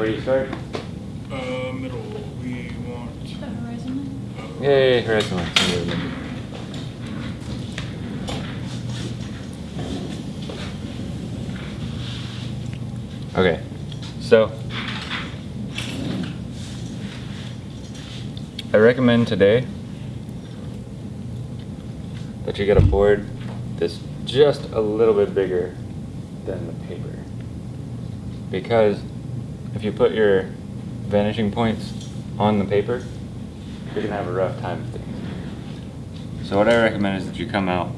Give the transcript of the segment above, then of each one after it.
Where do you start? Uh, middle, we want. The horizon line? uh, Yay, horizon line. Okay, so I recommend today that you get a board that's just a little bit bigger than the paper. Because if you put your vanishing points on the paper, you're gonna have a rough time with things. So what I recommend is that you come out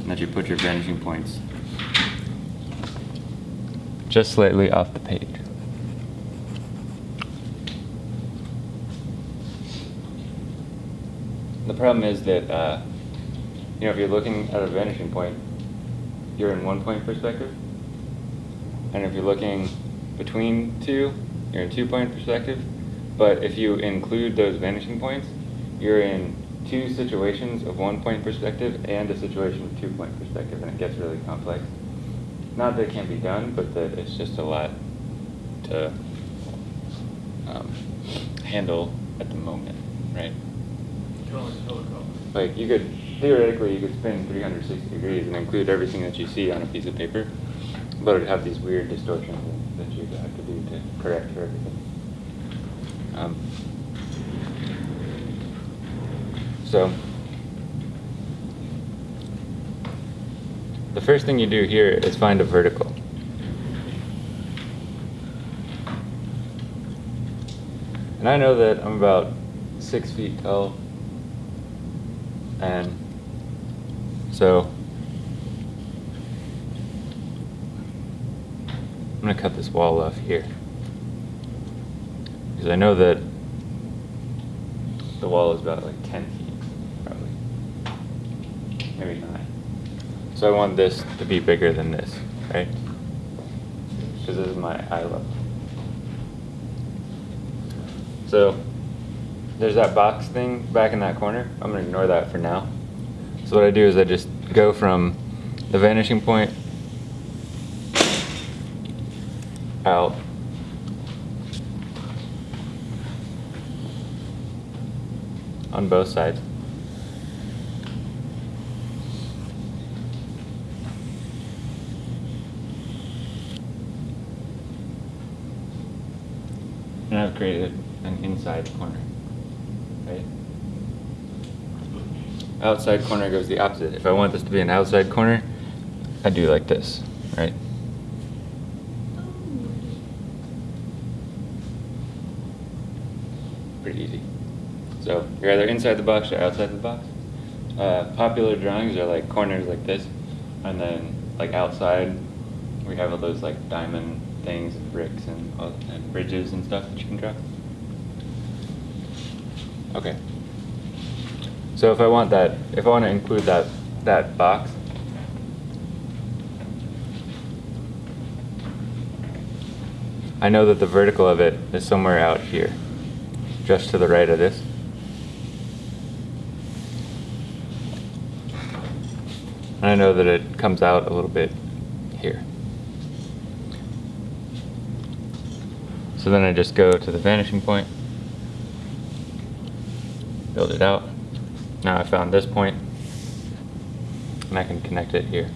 and that you put your vanishing points just slightly off the page. The problem is that, uh, you know, if you're looking at a vanishing point, you're in one point perspective. And if you're looking between two, you're in two point perspective. But if you include those vanishing points, you're in two situations of one point perspective and a situation of two point perspective, and it gets really complex. Not that it can't be done, but that it's just a lot to um, handle at the moment, right? Like. You could theoretically you could spin 360 degrees and include everything that you see on a piece of paper, but it'd have these weird distortions that you'd have to do to correct for everything. Um, so the first thing you do here is find a vertical. And I know that I'm about six feet tall. And so I'm gonna cut this wall off here. Because I know that the wall is about like 10 feet, probably. Maybe nine. So I want this to be bigger than this, right? Because this is my eye level. So there's that box thing back in that corner. I'm gonna ignore that for now. So what I do is I just go from the vanishing point out on both sides. And I've created an inside corner, right? Outside corner goes the opposite. If I want this to be an outside corner, I do like this, right? Pretty easy. So you're either inside the box or outside the box. Uh, popular drawings are like corners like this, and then like outside, we have all those like diamond things and bricks and, all- and bridges and stuff that you can draw. Okay. So if I want that, if I want to include that, that box, I know that the vertical of it is somewhere out here, just to the right of this. And I know that it comes out a little bit here. So then I just go to the vanishing point, build it out. Now I found this point, and I can connect it here.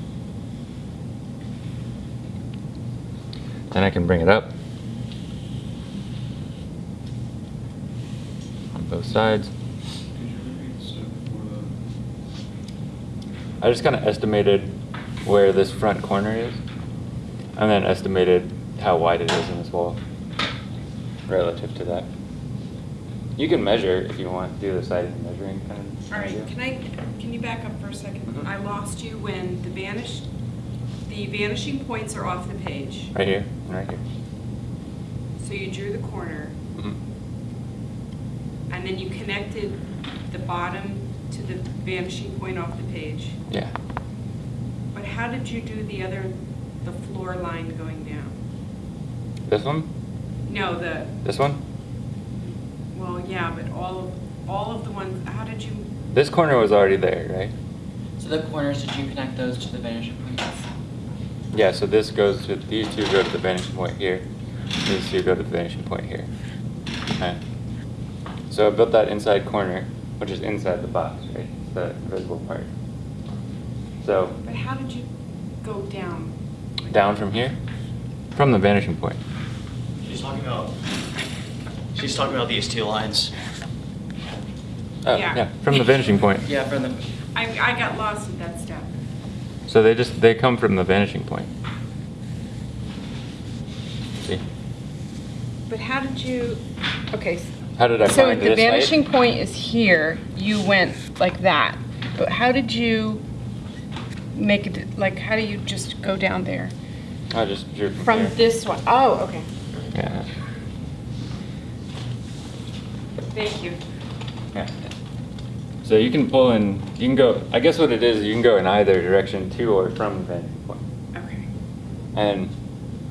Then I can bring it up on both sides. Could you repeat the step before that? I just kind of estimated where this front corner is, and then estimated how wide it is in this wall relative to that. You can measure if you want, do the size measuring kind of. All right, idea. can I, can you back up for a second? Mhm. I lost you when the vanish, the vanishing points are off the page. Right here, and right here. So you drew the corner, mm -hmm. and then you connected the bottom to the vanishing point off the page. Yeah. But how did you do the other, the floor line going down? This one? No, the, This one? well, yeah, but all of, all of the ones, how did you, This corner was already there, right? So the corners, did you connect those to the vanishing points? Yeah, so this goes to, these two go to the vanishing point here. These two go to the vanishing point here. Okay. So I built that inside corner, which is inside the box, right? It's the visible part. So But how did you go down? down from here, from the vanishing point. She's talking about, she's talking about these two lines. Oh, Yeah. yeah, from the vanishing point. Yeah, from the, I, I got lost with that step. So they just they come from the vanishing point. See? But how did you, okay. How did I So find the this height? vanishing point is here, you went like that, but how did you make it, like, how do you just go down there? I just drew from, From this one? Oh, okay. Yeah. Thank you. Yeah. So you can pull in. You can go. I guess what it is, you can go in either direction to or from the vanishing point. Okay. And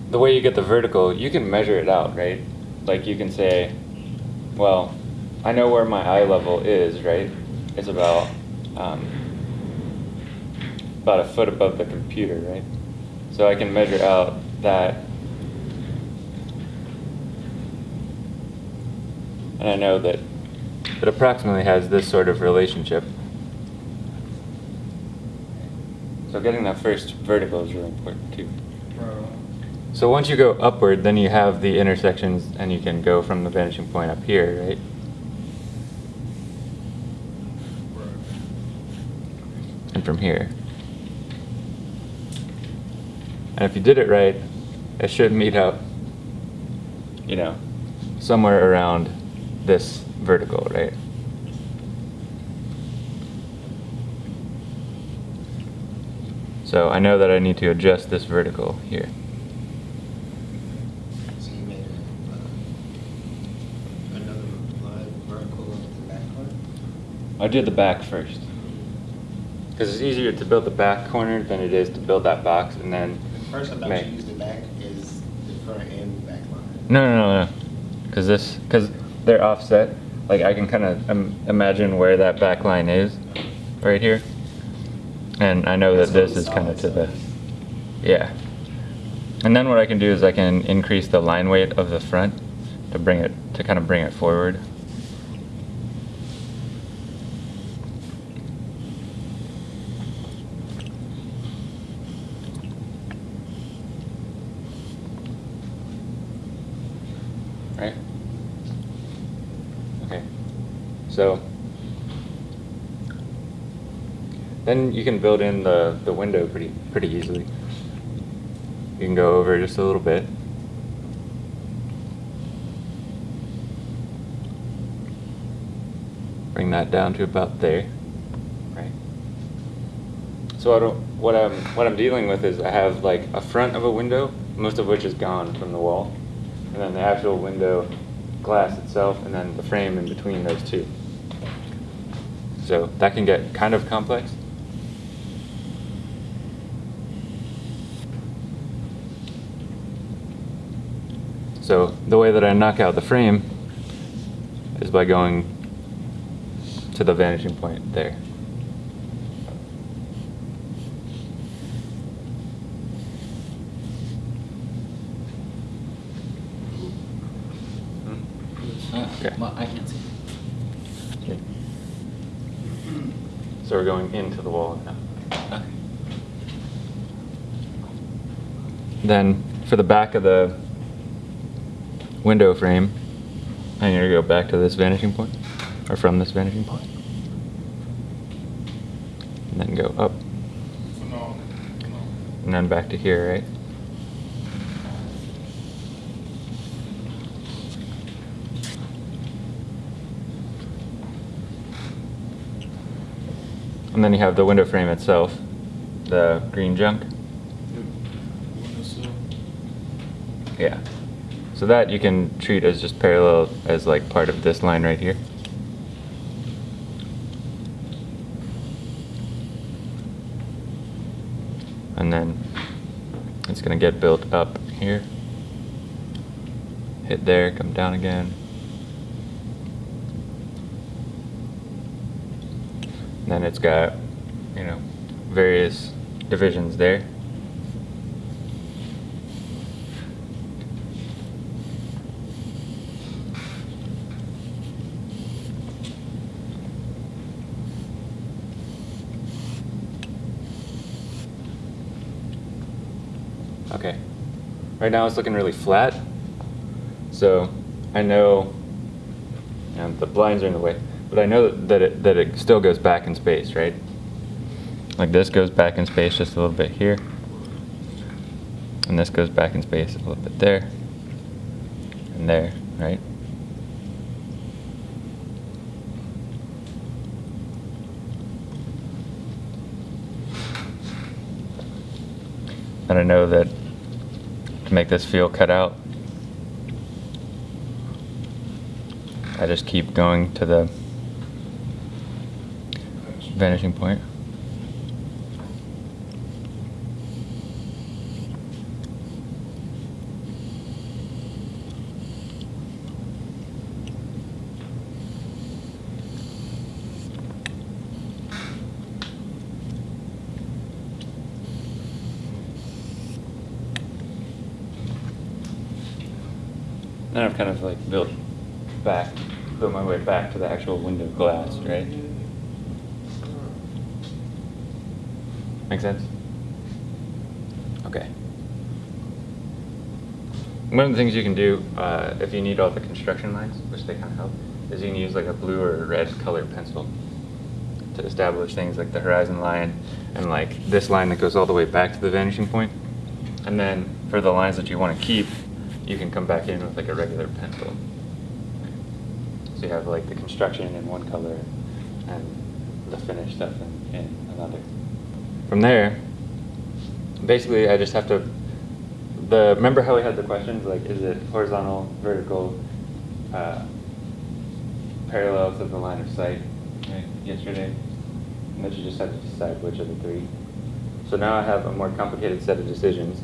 the way you get the vertical, you can measure it out, right? Like you can say, well, I know where my eye level is, right? It's about um, about a foot above the computer, right? So I can measure out that, and I know that it approximately has this sort of relationship. So getting that first vertical is really important too. So once you go upward, then you have the intersections and you can go from the vanishing point up here, right? And from here. And if you did it right, it should meet up, you know, somewhere around this vertical, right? So I know that I need to adjust this vertical here. So you made a, uh, another line vertical of the back part? I did the back first. Because it's easier to build the back corner than it is to build that box and then The First, I thought make. you used the back is the front and back line. No, no, no, no. Because this, because they're offset. Like I can kind of um, imagine where that back line is, right here. And I know that this is kind of to the, yeah. And then what I can do is I can increase the line weight of the front to bring it, to kind of bring it forward. Right? Okay. So then you can build in the, the window pretty pretty easily. You can go over just a little bit. Bring that down to about there. Right. So I don't, what I'm what I'm dealing with is I have like a front of a window, most of which is gone from the wall, and then the actual window glass itself, and then the frame in between those two. So that can get kind of complex. So the way that I knock out the frame is by going to the vanishing point there. Hmm? uh, Okay. well, I can't see. Okay. So we're going into the wall now. Then for the back of the window frame, I'm gonna go back to this vanishing point, or from this vanishing point. And then go up, Phenomenal. Phenomenal. and then back to here, right? And then you have the window frame itself, the green junk. Yeah. So that you can treat as just parallel as like part of this line right here. And then it's gonna get built up here. Hit there, come down again. Then it's got, you know, various divisions there. Okay, right now it's looking really flat. So I know, and the blinds are in the way but I know that it, that it still goes back in space, right? Like this goes back in space just a little bit here. And this goes back in space a little bit there. And there, right? And I know that to make this feel cut out, I just keep going to the vanishing point. Then I've kind of like built back, built my way back to the actual window glass, right? Make sense? Okay. One of the things you can do, uh, if you need all the construction lines, which they kind of help, is you can use like a blue or red colored pencil to establish things like the horizon line and like this line that goes all the way back to the vanishing point. And then for the lines that you want to keep, you can come back in with like a regular pencil. So you have like the construction in one color and the finished stuff in, in another. From there, basically I just have to, the, remember how we had the questions, like is it horizontal, vertical, uh, parallel to the line of sight, right, yesterday? And that you just have to decide which of the three. So now I have a more complicated set of decisions.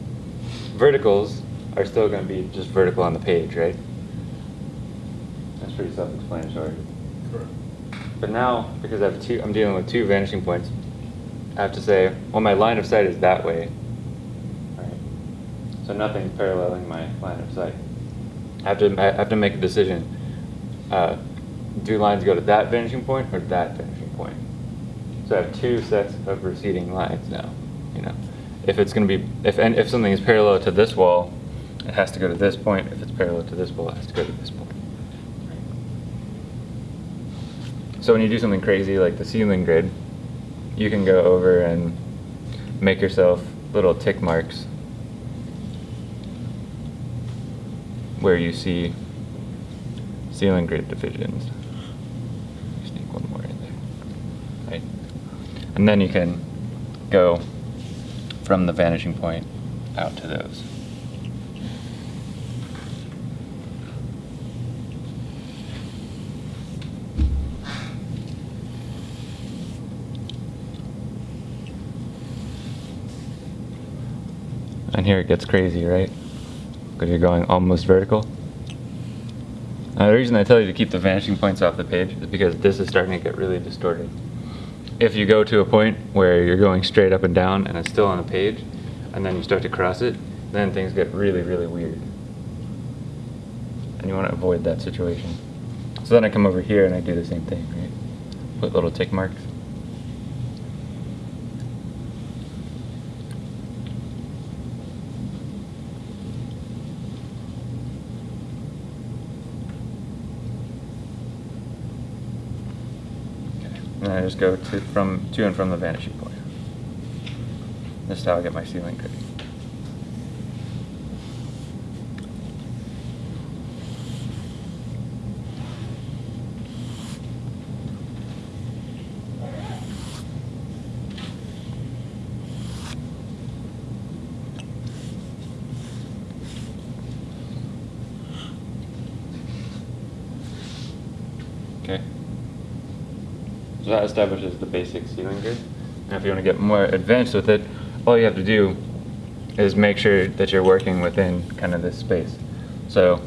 Verticals are still going to be just vertical on the page, right? That's pretty self-explanatory. Correct. But now, because I have two, I'm dealing with two vanishing points, I have to say, well, my line of sight is that way. Right. So nothing's paralleling my line of sight. I have to, I have to make a decision. Uh, do lines go to that vanishing point or that vanishing point? So I have two sets of receding lines now. You know, if it's going to be, if and if something is parallel to this wall, it has to go to this point. If it's parallel to this wall, it has to go to this point. So when you do something crazy like the ceiling grid, you can go over and make yourself little tick marks where you see ceiling grid divisions. Sneak one more in there. Right? And then you can go from the vanishing point out to those. And here it gets crazy, right? Because you're going almost vertical. Now, the reason I tell you to keep the vanishing points off the page is because this is starting to get really distorted. If you go to a point where you're going straight up and down and it's still on the page, and then you start to cross it, then things get really, really weird. And you want to avoid that situation. So then I come over here and I do the same thing, right? Put little tick marks. And I just go to from to and from the vanishing point. This is how I get my ceiling grid. Okay. That establishes the basic ceiling grid. Now if you want to get more advanced with it, all you have to do is make sure that you're working within kind of this space. So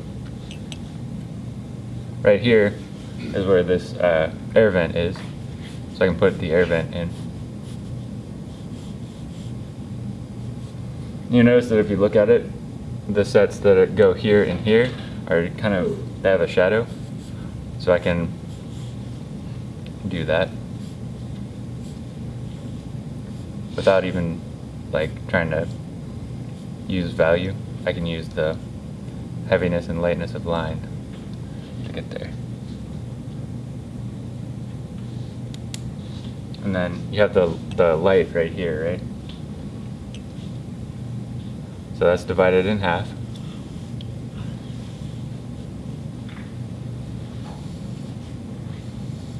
right here is where this uh, air vent is. So I can put the air vent in. You notice that if you look at it, the sets that go here and here are kind of, they have a shadow. So I can do that without even like trying to use value. I can use the heaviness and lightness of line to get there. And then you have the, the light right here, right? So that's divided in half.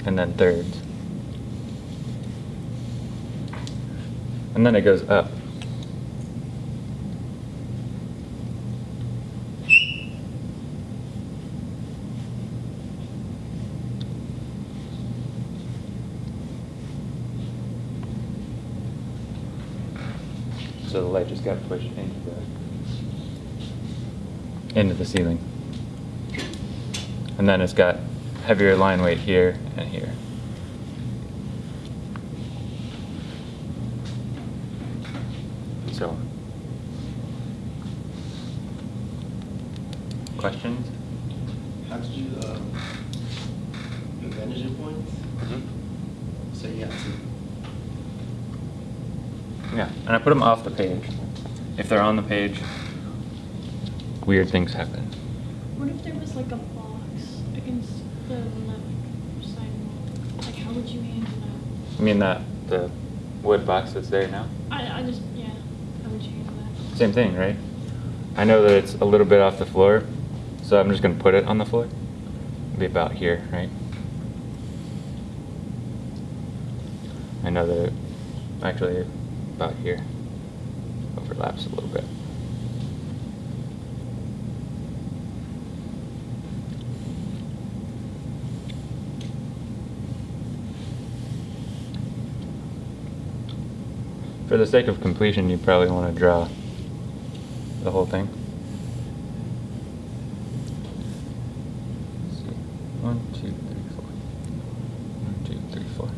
And then thirds. And then it goes up. So the light just got pushed into the into the ceiling. And then it's got heavier line weight here and here. So on. Questions? How did you, um, your vantage points? So you have to, Yeah, and I put them off the page. If they're on the page, weird things happen. What if there was like a box against the left side? Like, how would you handle that? I mean that the wood box that's there now. I, I just, yeah, how would you handle that? Same thing, right? I know that it's a little bit off the floor, so I'm just gonna put it on the floor. It'll be about here, right? I know that it actually about here overlaps a little bit. For the sake of completion, you probably want to draw the whole thing. One, two, three, four. One, two, three, four.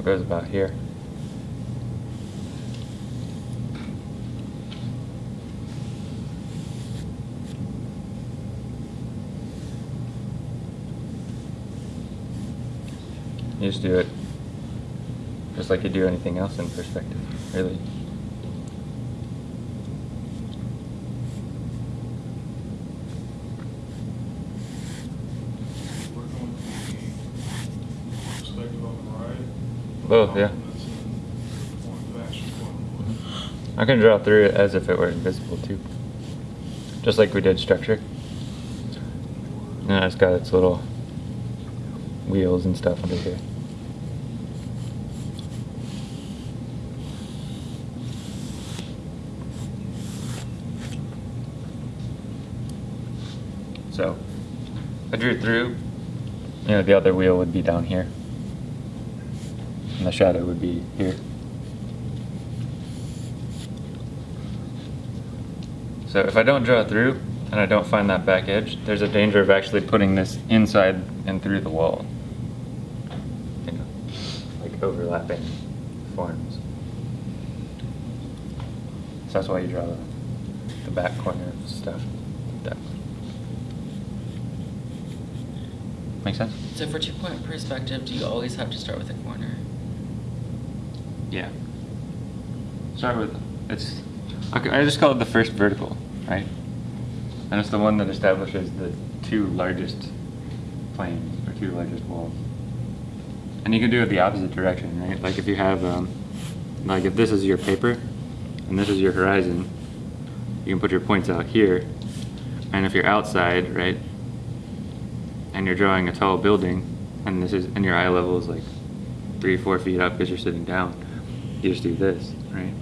It goes about here. You just do it just like you do anything else in perspective, really. Both, yeah. I can draw through it as if it were invisible too. Just like we did structure. And it's got its little wheels and stuff under here. So, I drew through, you know, the other wheel would be down here. And the shadow would be here. So if I don't draw through and I don't find that back edge, there's a danger of actually putting this inside and through the wall. You know, like overlapping forms. So that's why you draw the, the back corner stuff like that. Make sense? So for two-point perspective, do you always have to start with a corner? Yeah. Start with, it's, okay, I just call it the first vertical, right? And it's the one that establishes the two largest planes, or two largest walls. And you can do it the opposite direction, right? Like if you have, um, like if this is your paper, and this is your horizon, you can put your points out here. And if you're outside, right, and you're drawing a tall building, and this is, and your eye level is like three, four feet up because you're sitting down, you just do this, right?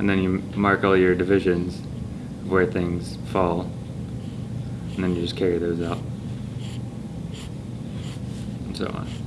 And then you mark all your divisions of where things fall, and then you just carry those out, and so on.